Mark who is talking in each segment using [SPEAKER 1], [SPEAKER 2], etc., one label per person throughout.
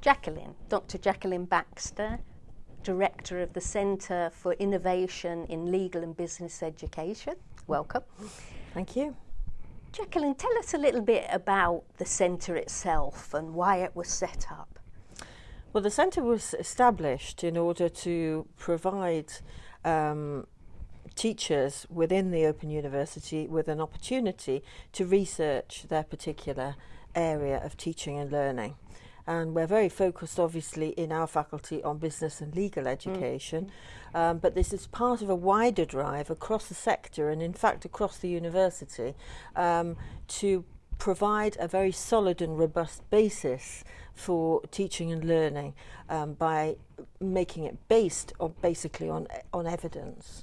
[SPEAKER 1] Jacqueline, Dr. Jacqueline Baxter, Director of the Centre for Innovation in Legal and Business Education. Welcome.
[SPEAKER 2] Thank you.
[SPEAKER 1] Jacqueline, tell us a little bit about the centre itself and why it was set up.
[SPEAKER 2] Well, the centre was established in order to provide um, teachers within the Open University with an opportunity to research their particular area of teaching and learning. And we're very focused, obviously, in our faculty on business and legal education. Mm. Um, but this is part of a wider drive across the sector and, in fact, across the university um, to provide a very solid and robust basis for teaching and learning um, by making it based on basically on on evidence.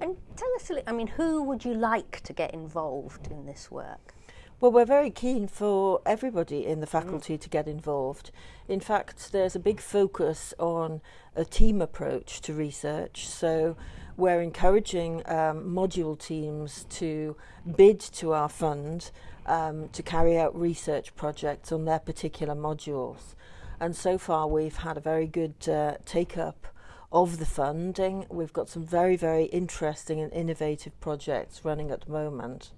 [SPEAKER 1] And tell us, a little, I mean, who would you like to get involved in this work?
[SPEAKER 2] Well, we're very keen for everybody in the faculty mm. to get involved. In fact, there's a big focus on a team approach to research. So we're encouraging um, module teams to bid to our fund um, to carry out research projects on their particular modules. And so far, we've had a very good uh, take up of the funding. We've got some very, very interesting and innovative projects running at the moment.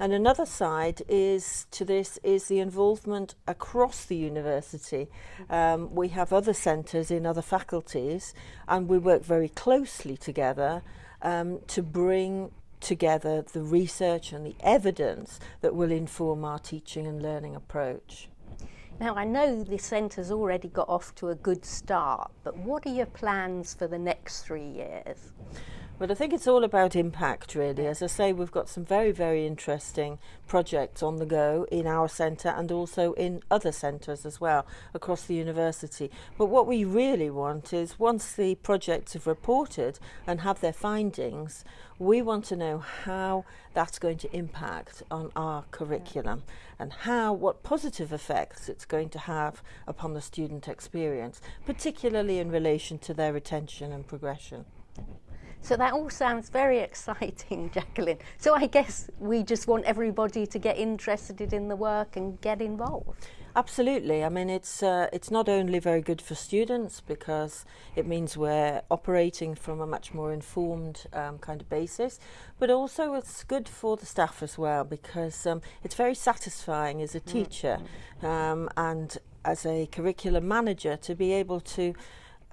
[SPEAKER 2] And another side is to this is the involvement across the university. Um, we have other centres in other faculties and we work very closely together um, to bring together the research and the evidence that will inform our teaching and learning approach.
[SPEAKER 1] Now, I know the centre's already got off to a good start, but what are your plans for the next three years?
[SPEAKER 2] But I think it's all about impact, really. As I say, we've got some very, very interesting projects on the go in our centre and also in other centres as well across the university. But what we really want is once the projects have reported and have their findings, we want to know how that's going to impact on our curriculum and how, what positive effects it's going to have upon the student experience, particularly in relation to their retention and progression.
[SPEAKER 1] So that all sounds very exciting, Jacqueline. So I guess we just want everybody to get interested in the work and get involved.
[SPEAKER 2] Absolutely. I mean, it's uh, it's not only very good for students because it means we're operating from a much more informed um, kind of basis, but also it's good for the staff as well because um, it's very satisfying as a mm. teacher mm. um, and as a curriculum manager to be able to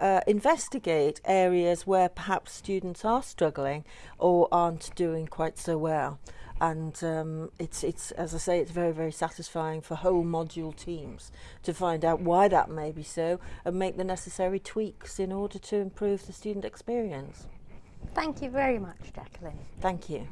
[SPEAKER 2] uh, investigate areas where perhaps students are struggling or aren't doing quite so well. And um, it's, it's, as I say, it's very, very satisfying for whole module teams to find out why that may be so and make the necessary tweaks in order to improve the student experience.
[SPEAKER 1] Thank you very much, Jacqueline.
[SPEAKER 2] Thank you.